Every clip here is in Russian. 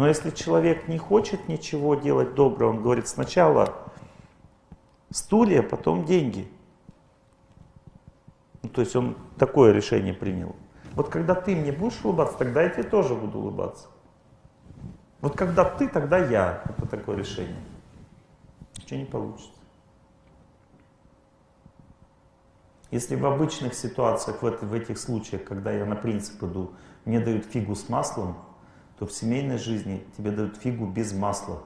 Но если человек не хочет ничего делать доброго, он говорит сначала стулья, потом деньги. Ну, то есть он такое решение принял. Вот когда ты мне будешь улыбаться, тогда я тебе тоже буду улыбаться. Вот когда ты, тогда я. Это такое решение. Ничего не получится. Если в обычных ситуациях, в, в этих случаях, когда я на принцип иду, мне дают фигу с маслом, то в семейной жизни тебе дают фигу без масла.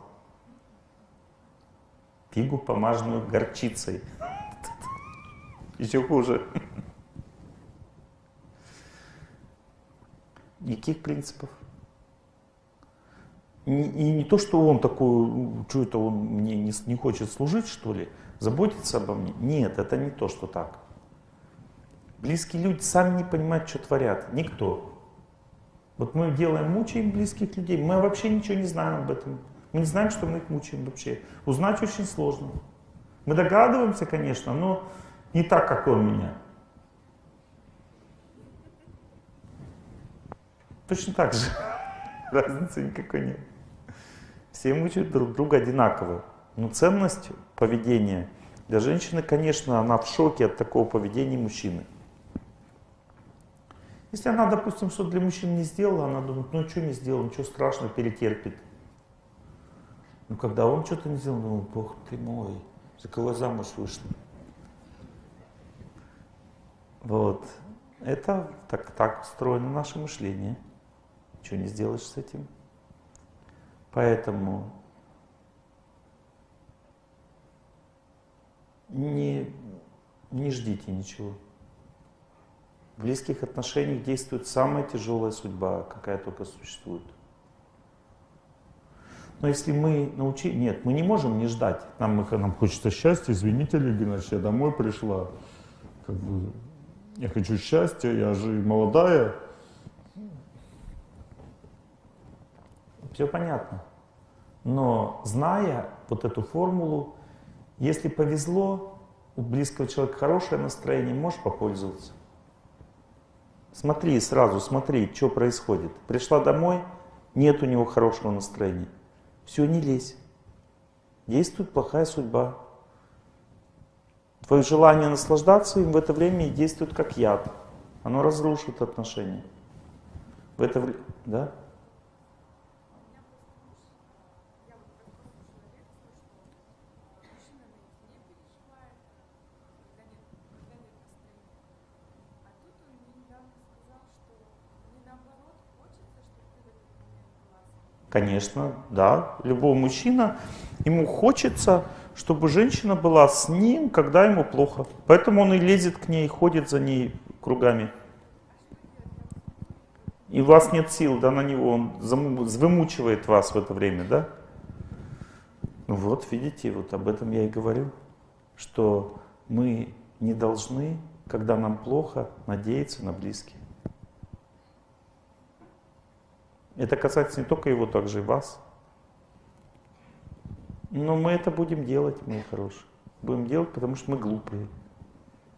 Фигу, помаженную горчицей. Еще хуже. Никаких принципов. И не то, что он такой, что это он мне не, не хочет служить, что ли, заботиться обо мне. Нет, это не то, что так. Близкие люди сами не понимают, что творят. Никто. Вот мы делаем, мучаем близких людей, мы вообще ничего не знаем об этом. Мы не знаем, что мы их мучаем вообще. Узнать очень сложно. Мы догадываемся, конечно, но не так, как он меня. Точно так же. Разницы никакой нет. Все мучают друг друга одинаково. Но ценность поведения для женщины, конечно, она в шоке от такого поведения мужчины. Если она, допустим, что для мужчин не сделала, она думает, ну что не сделал, ничего страшного, перетерпит. Но когда он что-то не сделал, думает, бог ты мой, за кого замуж вышла. Вот. Это так, так устроено наше мышление. Ничего не сделаешь с этим. Поэтому не, не ждите ничего. В близких отношениях действует самая тяжелая судьба, какая только существует. Но если мы научились... Нет, мы не можем не ждать. Нам, нам хочется счастья. Извините, Олег я домой пришла. Как бы, я хочу счастья, я же молодая. Все понятно. Но зная вот эту формулу, если повезло, у близкого человека хорошее настроение, можешь попользоваться. Смотри сразу, смотри, что происходит. Пришла домой, нет у него хорошего настроения. Все, не лезь. Действует плохая судьба. Твое желание наслаждаться им в это время действует как яд. Оно разрушит отношения. В это время, да? Конечно, да. Любой мужчина, ему хочется, чтобы женщина была с ним, когда ему плохо. Поэтому он и лезет к ней, ходит за ней кругами. И у вас нет сил да, на него, он вымучивает вас в это время, да? Ну вот, видите, вот об этом я и говорю, что мы не должны, когда нам плохо, надеяться на близких. Это касается не только его, также и вас. Но мы это будем делать, мои хорошие. Будем делать, потому что мы глупые.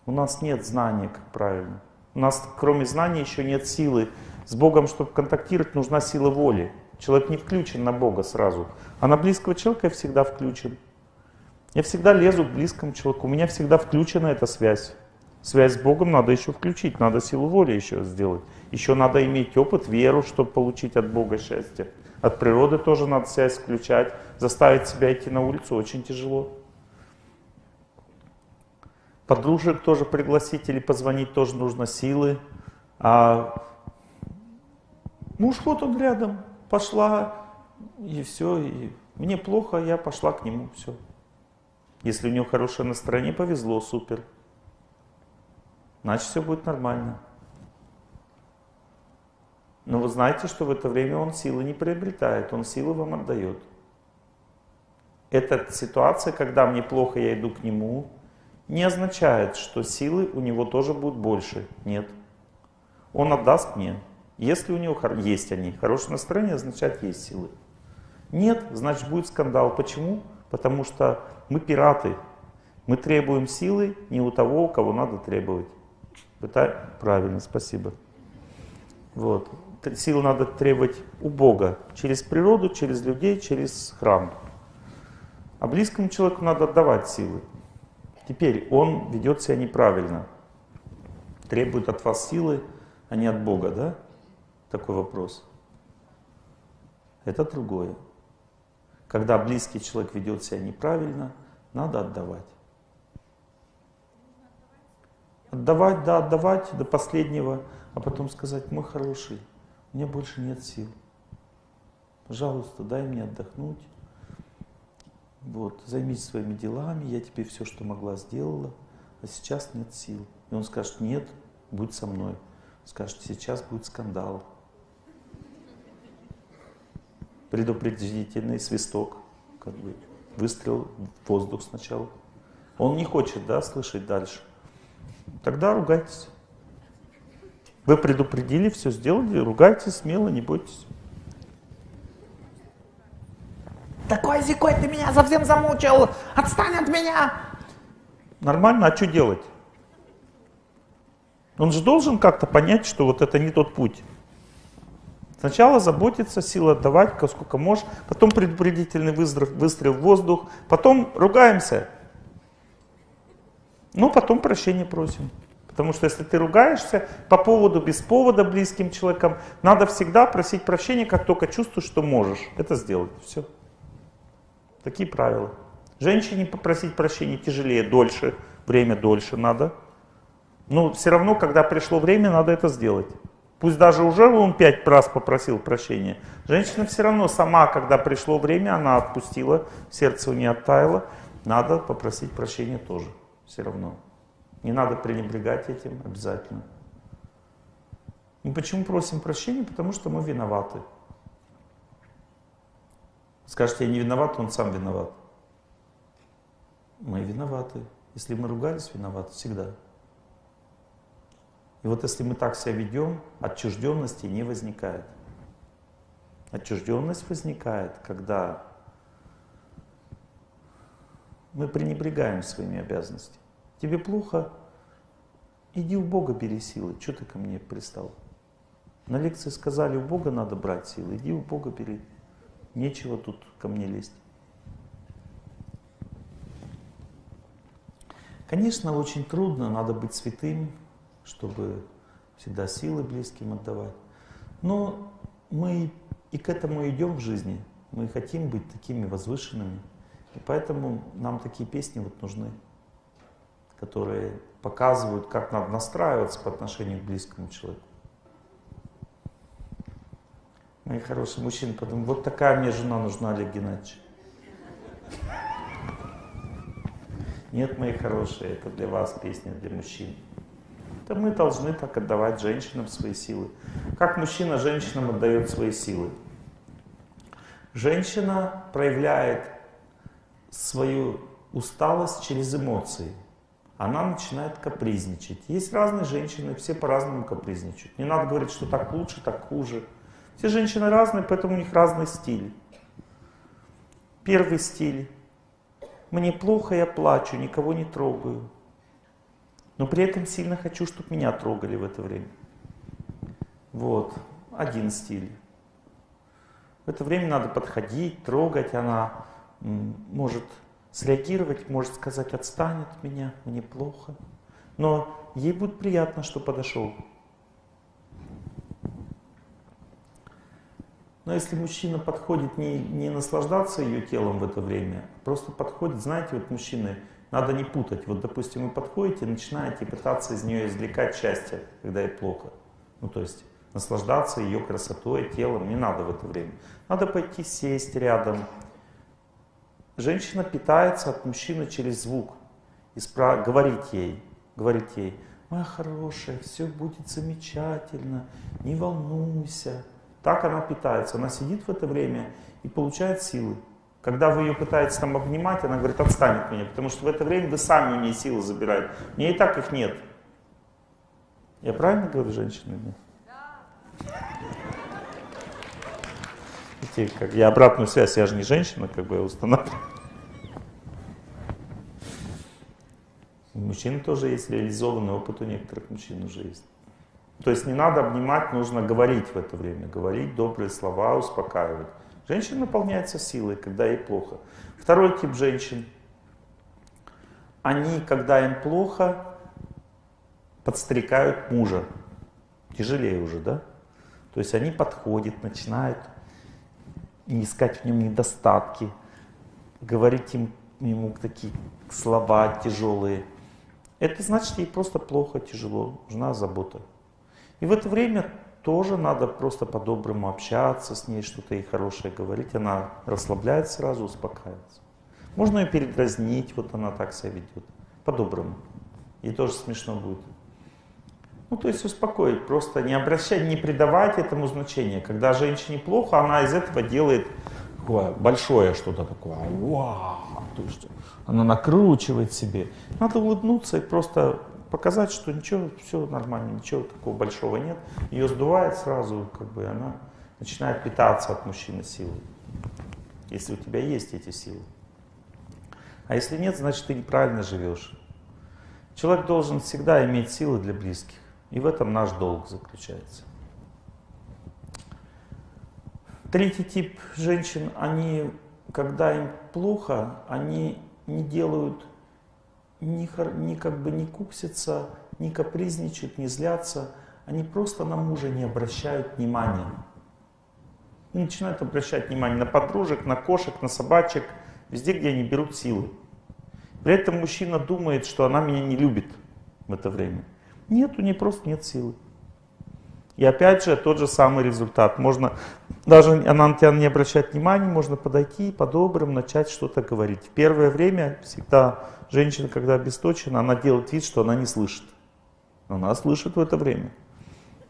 У нас нет знания, как правильно. У нас, кроме знаний, еще нет силы. С Богом, чтобы контактировать, нужна сила воли. Человек не включен на Бога сразу. А на близкого человека я всегда включен. Я всегда лезу к близкому человеку. У меня всегда включена эта связь. Связь с Богом надо еще включить, надо силу воли еще сделать. Еще надо иметь опыт, веру, чтобы получить от Бога счастье. От природы тоже надо связь включать. Заставить себя идти на улицу очень тяжело. Подружек тоже пригласить или позвонить тоже нужно силы. А муж вот он рядом, пошла, и все. И мне плохо, я пошла к нему, все. Если у него хорошее настроение, повезло, супер значит все будет нормально. Но вы знаете, что в это время он силы не приобретает, он силы вам отдает. Эта ситуация, когда мне плохо, я иду к нему, не означает, что силы у него тоже будут больше. Нет. Он отдаст мне. Если у него есть они, хорошее настроение означает есть силы. Нет, значит будет скандал. Почему? Потому что мы пираты. Мы требуем силы не у того, кого надо требовать. Пытай... Правильно, спасибо. Вот. силы надо требовать у Бога. Через природу, через людей, через храм. А близкому человеку надо отдавать силы. Теперь он ведет себя неправильно. Требует от вас силы, а не от Бога, да? Такой вопрос. Это другое. Когда близкий человек ведет себя неправильно, надо отдавать. Отдавать, да, отдавать до последнего, а потом сказать, мой хороший, у меня больше нет сил. Пожалуйста, дай мне отдохнуть. Вот, займись своими делами, я тебе все, что могла, сделала, а сейчас нет сил. И он скажет, нет, будь со мной. Скажет, сейчас будет скандал. Предупредительный свисток, как бы выстрел в воздух сначала. Он не хочет, да, слышать дальше. Тогда ругайтесь. Вы предупредили, все сделали, ругайтесь смело, не бойтесь. Такой зикой ты меня совсем замучил! Отстань от меня! Нормально, а что делать? Он же должен как-то понять, что вот это не тот путь. Сначала заботиться, силы отдавать, сколько можешь, потом предупредительный выстрел, выстрел в воздух, потом ругаемся. Ну, потом прощения просим. Потому что если ты ругаешься по поводу, без повода близким человеком, надо всегда просить прощения, как только чувствуешь, что можешь это сделать. Все. Такие правила. Женщине попросить прощения тяжелее, дольше, время дольше надо. Но все равно, когда пришло время, надо это сделать. Пусть даже уже он пять раз попросил прощения. Женщина все равно сама, когда пришло время, она отпустила, сердце у нее оттаяло. Надо попросить прощения тоже, все равно. Не надо пренебрегать этим обязательно. И почему просим прощения? Потому что мы виноваты. Скажете, я не виноват, он сам виноват. Мы виноваты. Если мы ругались, виноваты всегда. И вот если мы так себя ведем, отчужденности не возникает. Отчужденность возникает, когда мы пренебрегаем своими обязанностями. Тебе плохо, иди у Бога бери силы. Что ты ко мне пристал? На лекции сказали, у Бога надо брать силы, иди у Бога бери. Нечего тут ко мне лезть. Конечно, очень трудно, надо быть святым, чтобы всегда силы близким отдавать. Но мы и к этому идем в жизни. Мы хотим быть такими возвышенными. И поэтому нам такие песни вот нужны, которые показывают, как надо настраиваться по отношению к близкому человеку. Мои хорошие мужчины подумают, вот такая мне жена нужна, Олег Геннадьевич. Нет, мои хорошие, это для вас песня, для мужчин. Это мы должны так отдавать женщинам свои силы. Как мужчина женщинам отдает свои силы? Женщина проявляет свою усталость через эмоции. Она начинает капризничать. Есть разные женщины, все по-разному капризничают. Не надо говорить, что так лучше, так хуже. Все женщины разные, поэтому у них разный стиль. Первый стиль. Мне плохо, я плачу, никого не трогаю. Но при этом сильно хочу, чтобы меня трогали в это время. Вот, один стиль. В это время надо подходить, трогать. Она может среагировать, может сказать, отстань от меня, мне плохо. Но ей будет приятно, что подошел. Но если мужчина подходит не, не наслаждаться ее телом в это время, а просто подходит, знаете, вот мужчины, надо не путать. Вот, допустим, вы подходите, начинаете пытаться из нее извлекать счастье, когда ей плохо. Ну, то есть наслаждаться ее красотой, телом, не надо в это время. Надо пойти сесть рядом. Женщина питается от мужчины через звук. И спра... говорить ей, говорить ей, моя хорошая, все будет замечательно, не волнуйся. Так она питается. Она сидит в это время и получает силы. Когда вы ее пытаетесь там обнимать, она говорит, отстань от меня, потому что в это время вы сами у нее силы забираете. У нее и так их нет. Я правильно говорю, женщины? Да. Видите, как я обратную связь, я же не женщина, как бы устанавливаю. У мужчин тоже есть реализованный опыт, у некоторых мужчин уже есть. То есть не надо обнимать, нужно говорить в это время. Говорить добрые слова, успокаивать. Женщина наполняется силой, когда ей плохо. Второй тип женщин. Они, когда им плохо, подстрекают мужа. Тяжелее уже, да? То есть они подходят, начинают искать в нем недостатки, говорить им, ему такие слова тяжелые. Это значит, ей просто плохо, тяжело, нужна забота. И в это время тоже надо просто по-доброму общаться с ней, что-то ей хорошее говорить. Она расслабляется сразу, успокаивается. Можно ее передразнить, вот она так себя ведет. По-доброму. Ей тоже смешно будет. Ну, то есть успокоить, просто не обращать, не придавать этому значения. Когда женщине плохо, она из этого делает такое большое что-то такое. Вау! То есть она накручивает себе. Надо улыбнуться и просто показать, что ничего, все нормально, ничего такого большого нет. Ее сдувает сразу, как бы она начинает питаться от мужчины силой. Если у тебя есть эти силы. А если нет, значит ты неправильно живешь. Человек должен всегда иметь силы для близких. И в этом наш долг заключается. Третий тип женщин, они, когда им плохо, они не делают, ни, ни как бы не куксятся, не капризничают, не злятся. Они просто на мужа не обращают внимания. И начинают обращать внимание на подружек, на кошек, на собачек, везде, где они берут силы. При этом мужчина думает, что она меня не любит в это время. Нет, у нее просто нет силы. И опять же, тот же самый результат. Можно, даже она на тебя не обращает внимания, можно подойти по-доброму начать что-то говорить. В первое время всегда женщина, когда обесточена, она делает вид, что она не слышит. Но она слышит в это время.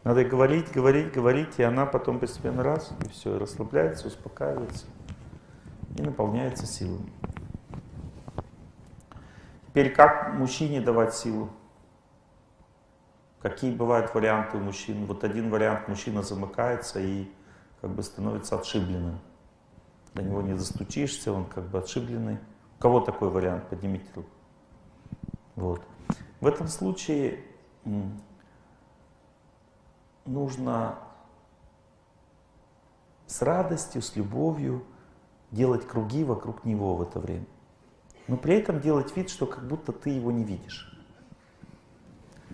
Надо говорить, говорить, говорить, и она потом постепенно раз, и все, и расслабляется, успокаивается и наполняется силами. Теперь как мужчине давать силу? Какие бывают варианты у мужчин? Вот один вариант, мужчина замыкается и как бы становится отшибленным. До него не застучишься, он как бы отшибленный. У кого такой вариант? Поднимите руку. Вот. В этом случае нужно с радостью, с любовью делать круги вокруг него в это время. Но при этом делать вид, что как будто ты его не видишь.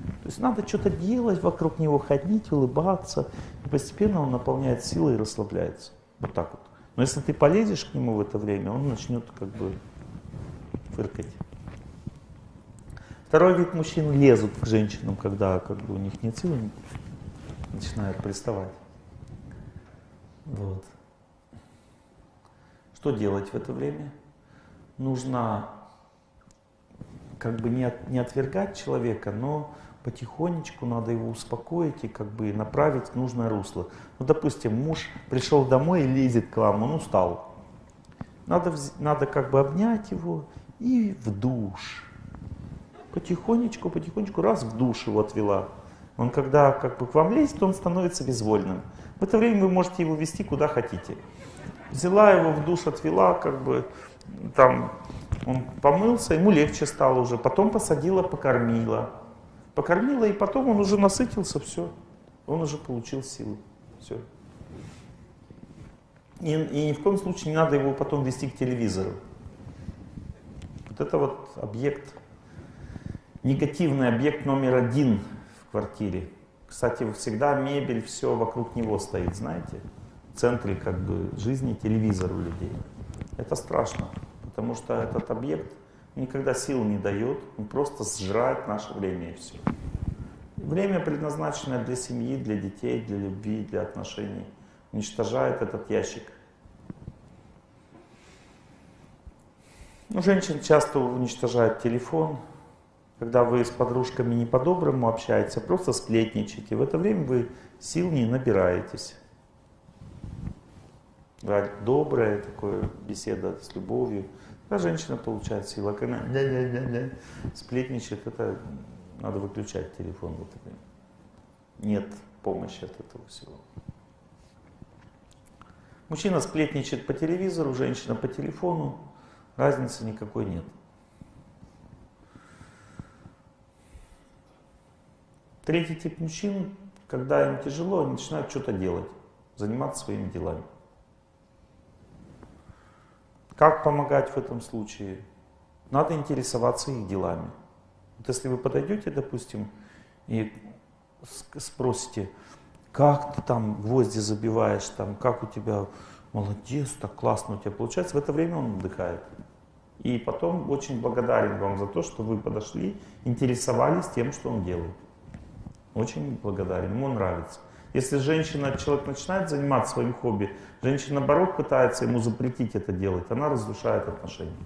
То есть надо что-то делать вокруг него, ходить, улыбаться. И постепенно он наполняет силой и расслабляется. Вот так вот. Но если ты полезешь к нему в это время, он начнет как бы фыркать. Второй вид мужчин лезут к женщинам, когда как бы у них нет силы, начинают приставать. Вот. Что делать в это время? Нужно как бы не, от, не отвергать человека, но потихонечку надо его успокоить и как бы направить в нужное русло. Ну, допустим, муж пришел домой и лезет к вам, он устал. Надо, надо как бы обнять его и в душ. Потихонечку, потихонечку, раз в душ его отвела. Он когда как бы к вам лезет, он становится безвольным. В это время вы можете его вести куда хотите. Взяла его в душ, отвела, как бы там он помылся, ему легче стало уже. Потом посадила, покормила. Покормила, и потом он уже насытился, все. Он уже получил силу. Все. И, и ни в коем случае не надо его потом вести к телевизору. Вот это вот объект, негативный объект номер один в квартире. Кстати, всегда мебель, все вокруг него стоит, знаете? В центре как бы жизни телевизор у людей. Это страшно, потому что этот объект никогда сил не дает, он просто сжирает наше время и все. Время, предназначенное для семьи, для детей, для любви, для отношений, уничтожает этот ящик. Ну, женщин часто уничтожает телефон, когда вы с подружками не по-доброму общаетесь, а просто сплетничаете. В это время вы сил не набираетесь. Добрая такая беседа с любовью. Когда женщина получает силу, а когда она сплетничает, это надо выключать телефон в это. Нет помощи от этого всего. Мужчина сплетничает по телевизору, женщина по телефону. Разницы никакой нет. Третий тип мужчин, когда им тяжело, они начинают что-то делать, заниматься своими делами. Как помогать в этом случае? Надо интересоваться их делами. Вот если вы подойдете, допустим, и спросите, как ты там гвозди забиваешь, там, как у тебя молодец, так классно у тебя получается, в это время он отдыхает. И потом очень благодарен вам за то, что вы подошли, интересовались тем, что он делает. Очень благодарен, ему нравится. Если женщина, человек начинает заниматься своим хобби, женщина наоборот пытается ему запретить это делать, она разрушает отношения.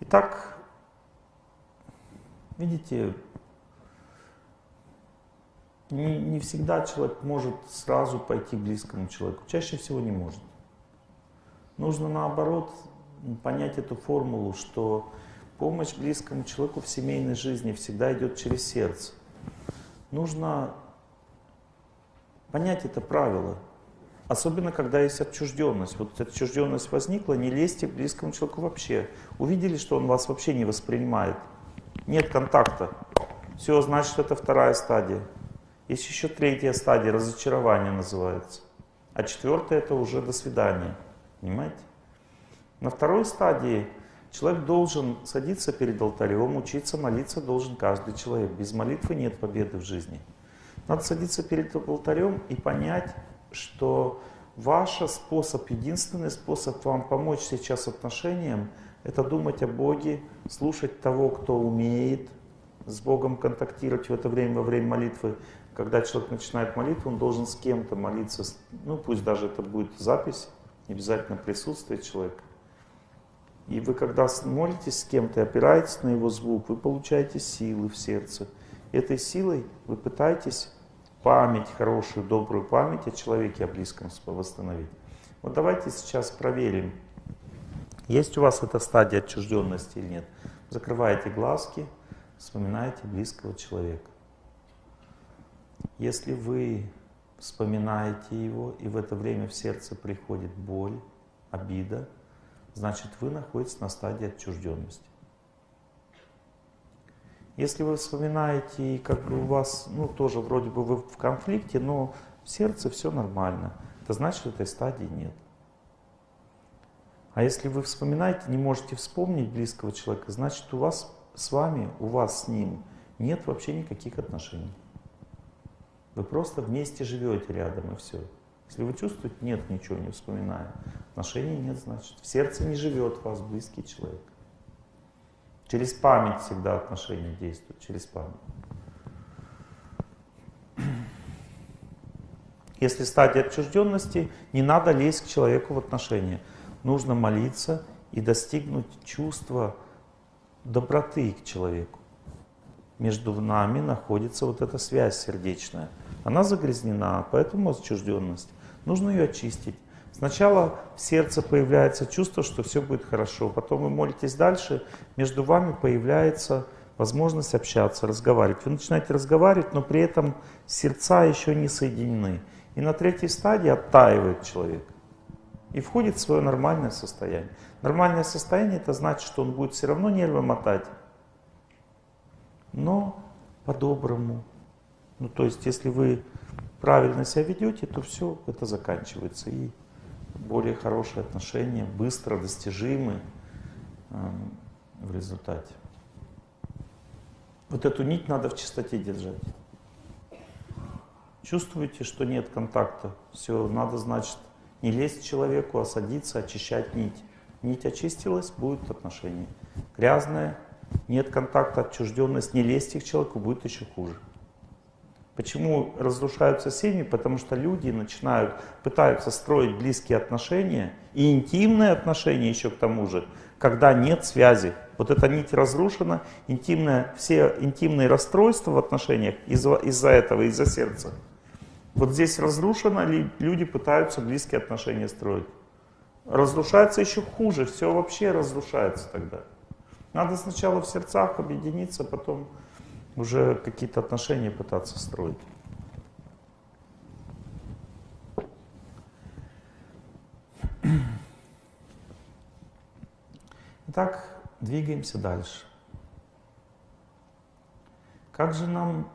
Итак, видите, не, не всегда человек может сразу пойти к близкому человеку, чаще всего не может. Нужно наоборот понять эту формулу, что помощь близкому человеку в семейной жизни всегда идет через сердце. Нужно понять это правило, особенно когда есть отчужденность. Вот отчужденность возникла, не лезьте к близкому человеку вообще. Увидели, что он вас вообще не воспринимает. Нет контакта. Все, значит, это вторая стадия. Есть еще третья стадия, разочарование называется. А четвертая это уже до свидания. Понимаете? На второй стадии человек должен садиться перед алтарем, учиться молиться должен каждый человек. Без молитвы нет победы в жизни. Надо садиться перед алтарем и понять, что ваш способ, единственный способ вам помочь сейчас отношениям, это думать о Боге, слушать того, кто умеет с Богом контактировать в это время, во время молитвы. Когда человек начинает молитву, он должен с кем-то молиться, ну пусть даже это будет запись, не обязательно присутствие человека. И вы, когда молитесь с кем-то, опираетесь на его звук, вы получаете силы в сердце. Этой силой вы пытаетесь память, хорошую, добрую память о человеке, о близком восстановить. Вот давайте сейчас проверим, есть у вас эта стадия отчужденности или нет. Закрываете глазки, вспоминаете близкого человека. Если вы вспоминаете его, и в это время в сердце приходит боль, обида, значит вы находитесь на стадии отчужденности. Если вы вспоминаете, и как бы у вас, ну тоже вроде бы вы в конфликте, но в сердце все нормально, это значит, этой стадии нет. А если вы вспоминаете, не можете вспомнить близкого человека, значит у вас с вами, у вас с ним нет вообще никаких отношений. Вы просто вместе живете рядом и все. Если вы чувствуете, нет ничего, не вспоминая, отношений нет, значит, в сердце не живет вас близкий человек. Через память всегда отношения действуют, через память. Если стадия отчужденности, не надо лезть к человеку в отношения. Нужно молиться и достигнуть чувства доброты к человеку. Между нами находится вот эта связь сердечная. Она загрязнена, поэтому отчужденность. Нужно ее очистить. Сначала в сердце появляется чувство, что все будет хорошо. Потом вы молитесь дальше, между вами появляется возможность общаться, разговаривать. Вы начинаете разговаривать, но при этом сердца еще не соединены. И на третьей стадии оттаивает человек. И входит в свое нормальное состояние. Нормальное состояние это значит, что он будет все равно нервы мотать. Но по-доброму. Ну то есть, если вы правильно себя ведете, то все это заканчивается. И более хорошие отношения, быстро достижимы э, в результате. Вот эту нить надо в чистоте держать. Чувствуете, что нет контакта? Все, надо, значит, не лезть человеку, а садиться, очищать нить. Нить очистилась, будет отношение. Грязное, нет контакта, отчужденность, не лезьте к человеку, будет еще хуже. Почему разрушаются семьи? Потому что люди начинают, пытаются строить близкие отношения и интимные отношения еще к тому же, когда нет связи. Вот эта нить разрушена, интимная, все интимные расстройства в отношениях из-за из этого, из-за сердца. Вот здесь разрушено, люди пытаются близкие отношения строить. Разрушается еще хуже, все вообще разрушается тогда. Надо сначала в сердцах объединиться, потом уже какие-то отношения пытаться строить. Итак, двигаемся дальше. Как же нам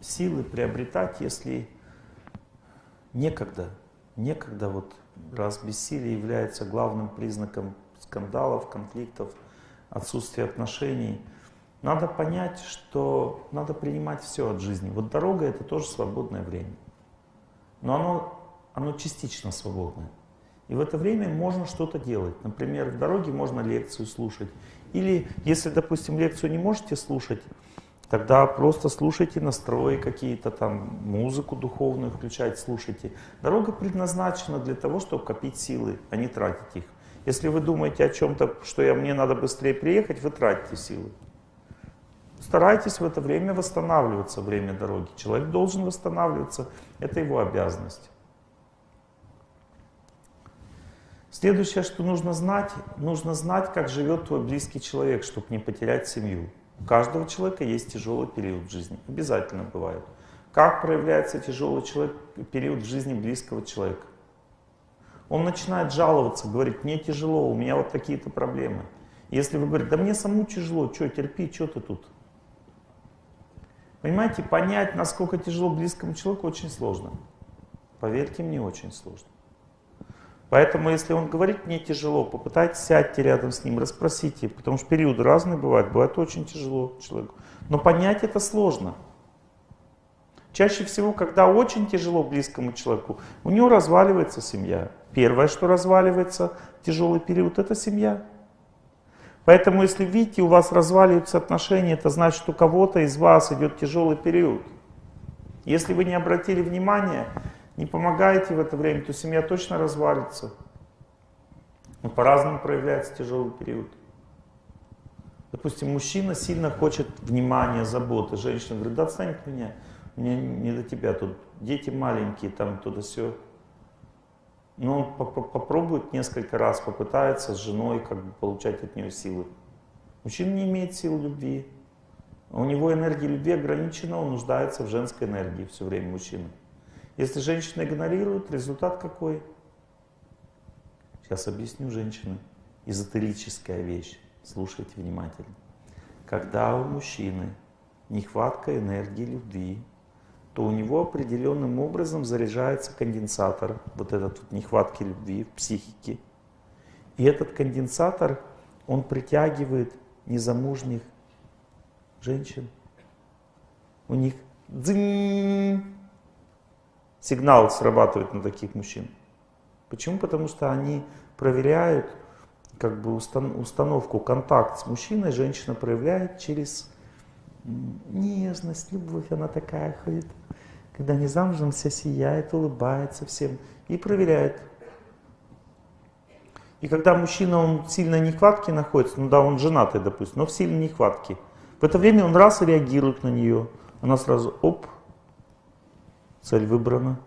силы приобретать, если некогда, некогда вот раз бессилие является главным признаком скандалов, конфликтов, отсутствия отношений, надо понять, что надо принимать все от жизни. Вот дорога это тоже свободное время. Но оно, оно частично свободное. И в это время можно что-то делать. Например, в дороге можно лекцию слушать. Или, если, допустим, лекцию не можете слушать, тогда просто слушайте настрои какие-то там, музыку духовную включать, слушайте. Дорога предназначена для того, чтобы копить силы, а не тратить их. Если вы думаете о чем-то, что я, мне надо быстрее приехать, вы тратите силы. Старайтесь в это время восстанавливаться, время дороги. Человек должен восстанавливаться, это его обязанность. Следующее, что нужно знать, нужно знать, как живет твой близкий человек, чтобы не потерять семью. У каждого человека есть тяжелый период в жизни, обязательно бывает. Как проявляется тяжелый человек, период в жизни близкого человека? Он начинает жаловаться, говорит, мне тяжело, у меня вот такие-то проблемы. Если вы говорите, да мне самому тяжело, что, терпи, что ты тут? Понимаете, понять, насколько тяжело близкому человеку, очень сложно. Поверьте мне, очень сложно. Поэтому, если он говорит, мне тяжело, попытайтесь сядьте рядом с ним, расспросите, потому что периоды разные бывают, бывает очень тяжело человеку. Но понять это сложно. Чаще всего, когда очень тяжело близкому человеку, у него разваливается семья. Первое, что разваливается в тяжелый период, это семья. Поэтому, если видите, у вас разваливаются отношения, это значит, у кого-то из вас идет тяжелый период. Если вы не обратили внимания, не помогаете в это время, то семья точно развалится. Но по-разному проявляется тяжелый период. Допустим, мужчина сильно хочет внимания, заботы. Женщина говорит, да отстань от меня, мне не до тебя, тут дети маленькие, там туда все. Но он попробует несколько раз, попытается с женой как бы получать от нее силы. Мужчина не имеет сил любви. У него энергия любви ограничена, он нуждается в женской энергии все время мужчина. Если женщина игнорирует, результат какой? Сейчас объясню женщины. Эзотерическая вещь. Слушайте внимательно. Когда у мужчины нехватка энергии любви, то у него определенным образом заряжается конденсатор, вот этот вот нехватки любви в психике. И этот конденсатор, он притягивает незамужних женщин. У них сигнал срабатывает на таких мужчин. Почему? Потому что они проверяют как бы установку, контакт с мужчиной женщина проявляет через нежность, любовь, она такая ходит. Когда не замужем, вся сияет, улыбается всем и проверяет. И когда мужчина, он в сильной нехватке находится, ну да, он женатый, допустим, но в сильной нехватке, в это время он раз реагирует на нее, она сразу, оп, цель выбрана.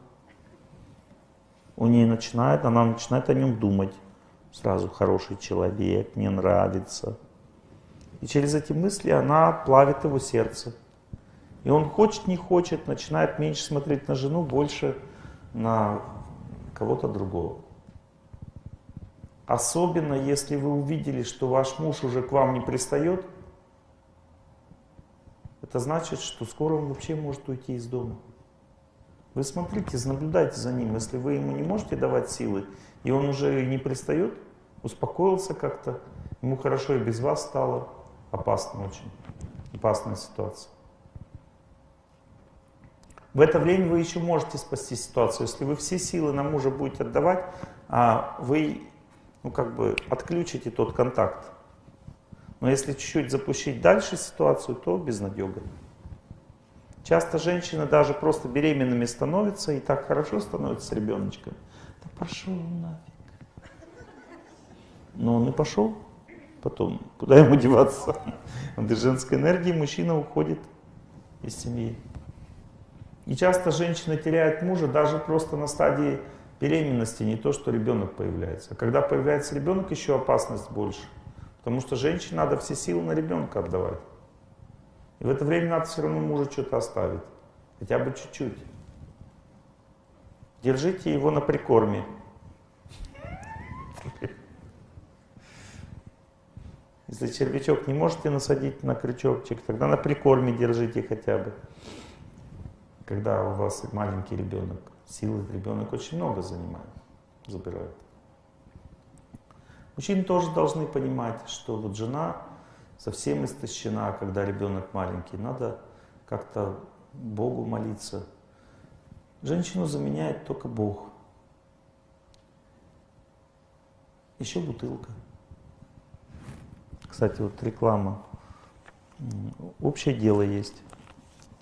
У нее начинает, она начинает о нем думать. Сразу хороший человек, мне нравится. И через эти мысли она плавит его сердце. И он хочет, не хочет, начинает меньше смотреть на жену, больше на кого-то другого. Особенно, если вы увидели, что ваш муж уже к вам не пристает, это значит, что скоро он вообще может уйти из дома. Вы смотрите, наблюдайте за ним. Если вы ему не можете давать силы, и он уже не пристает, успокоился как-то, ему хорошо и без вас стало, опасно очень, опасная ситуация. В это время вы еще можете спасти ситуацию. Если вы все силы на мужа будете отдавать, а вы ну, как бы отключите тот контакт. Но если чуть-чуть запустить дальше ситуацию, то безнадега. Часто женщины даже просто беременными становятся и так хорошо становятся с ребеночком. Да пошел нафиг. Но он и пошел потом. Куда ему деваться? От женской энергии мужчина уходит из семьи. И часто женщина теряет мужа даже просто на стадии беременности, не то, что ребенок появляется. А когда появляется ребенок, еще опасность больше. Потому что женщине надо все силы на ребенка отдавать. И в это время надо все равно мужа что-то оставить. Хотя бы чуть-чуть. Держите его на прикорме. Если червячок не можете насадить на крючочек, тогда на прикорме держите хотя бы. Когда у вас маленький ребенок, силы ребенок очень много занимает, забирает. Мужчины тоже должны понимать, что вот жена совсем истощена, когда ребенок маленький. Надо как-то Богу молиться. Женщину заменяет только Бог. Еще бутылка. Кстати, вот реклама. Общее дело есть.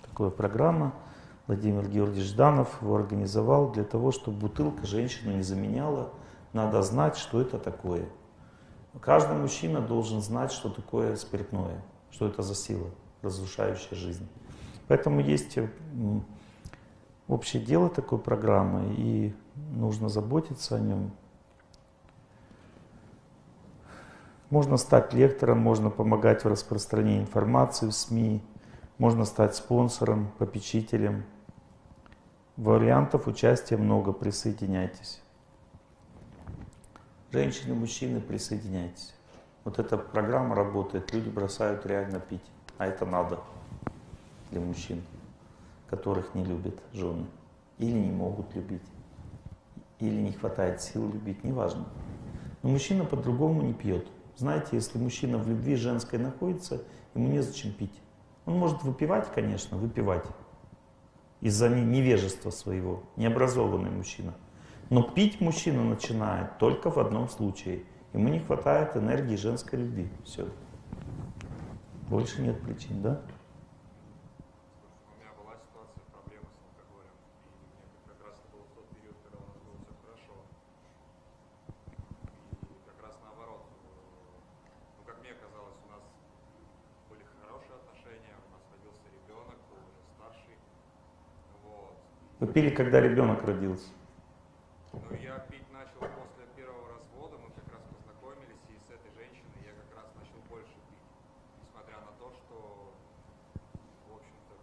Такая программа. Владимир Георгиевич Жданов его организовал для того, чтобы бутылка женщину не заменяла. Надо знать, что это такое. Каждый мужчина должен знать, что такое спиртное, что это за сила, разрушающая жизнь. Поэтому есть общее дело такой программы, и нужно заботиться о нем. Можно стать лектором, можно помогать в распространении информации в СМИ, можно стать спонсором, попечителем. Вариантов участия много, присоединяйтесь. Женщины, мужчины, присоединяйтесь. Вот эта программа работает, люди бросают реально пить, а это надо для мужчин, которых не любят жены, или не могут любить, или не хватает сил любить, неважно. Но мужчина по-другому не пьет. Знаете, если мужчина в любви женской находится, ему незачем пить. Он может выпивать, конечно, выпивать из-за невежества своего, необразованный мужчина. Но пить мужчина начинает только в одном случае. Ему не хватает энергии женской любви. Все. Больше нет причин, да? Вы пили, когда ребенок родился? Ну, я пить начал после первого развода, мы как раз познакомились, и с этой женщиной я как раз начал больше пить. Несмотря на то, что, в общем-то,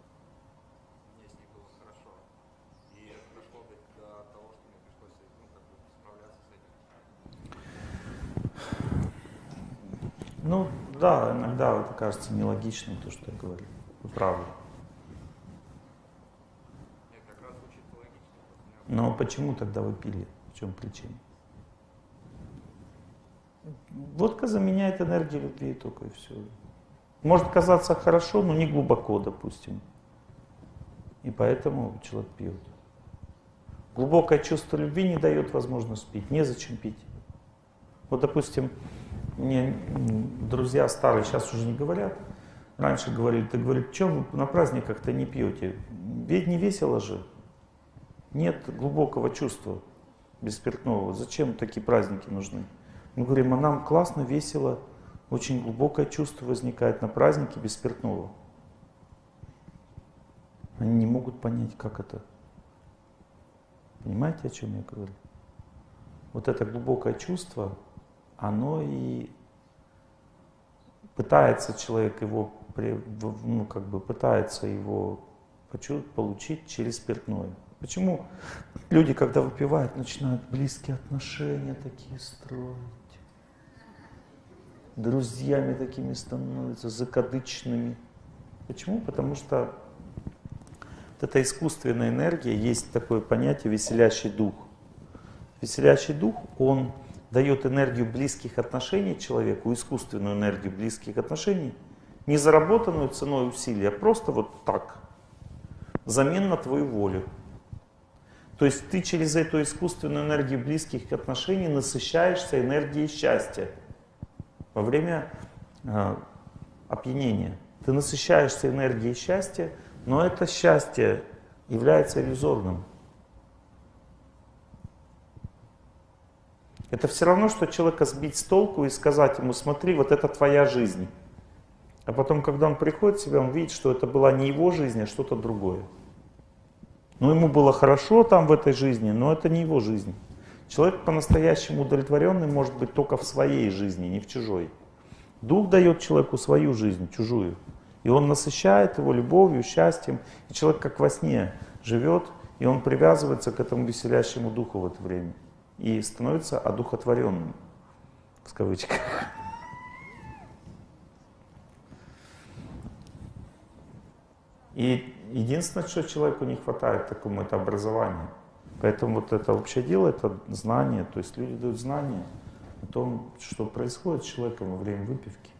мне с ней было хорошо. И это дошло до, до того, что мне пришлось ну, как бы справляться с этим. Ну, да, иногда это кажется нелогичным, то, что я говорю. Вы правы. Но почему тогда вы пили? В чем причина? Водка заменяет энергию любви только и все. Может казаться хорошо, но не глубоко, допустим. И поэтому человек пьет. Глубокое чувство любви не дает возможность пить. Незачем пить. Вот, допустим, мне друзья старые сейчас уже не говорят. Раньше говорили, ты говоришь, что вы на праздниках-то не пьете? Ведь не весело же нет глубокого чувства беспиртного. Зачем такие праздники нужны? Мы говорим, а нам классно, весело, очень глубокое чувство возникает на празднике беспиртного. Они не могут понять, как это. Понимаете, о чем я говорю? Вот это глубокое чувство, оно и пытается человек его, ну, как бы пытается его получить через спиртное. Почему люди, когда выпивают, начинают близкие отношения такие строить? Друзьями такими становятся, закадычными. Почему? Потому что вот эта искусственная энергия, есть такое понятие веселящий дух. Веселящий дух, он дает энергию близких отношений человеку, искусственную энергию близких отношений, не заработанную ценой усилий, а просто вот так, взамен на твою волю. То есть ты через эту искусственную энергию близких отношений насыщаешься энергией счастья во время э, опьянения. Ты насыщаешься энергией счастья, но это счастье является иллюзорным. Это все равно, что человека сбить с толку и сказать ему, смотри, вот это твоя жизнь. А потом, когда он приходит в себя, он видит, что это была не его жизнь, а что-то другое. Ну, ему было хорошо там в этой жизни, но это не его жизнь. Человек по-настоящему удовлетворенный может быть только в своей жизни, не в чужой. Дух дает человеку свою жизнь, чужую. И он насыщает его любовью, счастьем. И человек как во сне живет, и он привязывается к этому веселящему духу в это время. И становится одухотворенным, в кавычках. И единственное, что человеку не хватает такому, это образование. Поэтому вот это общее дело, это знание. То есть люди дают знания о том, что происходит с человеком во время выпивки.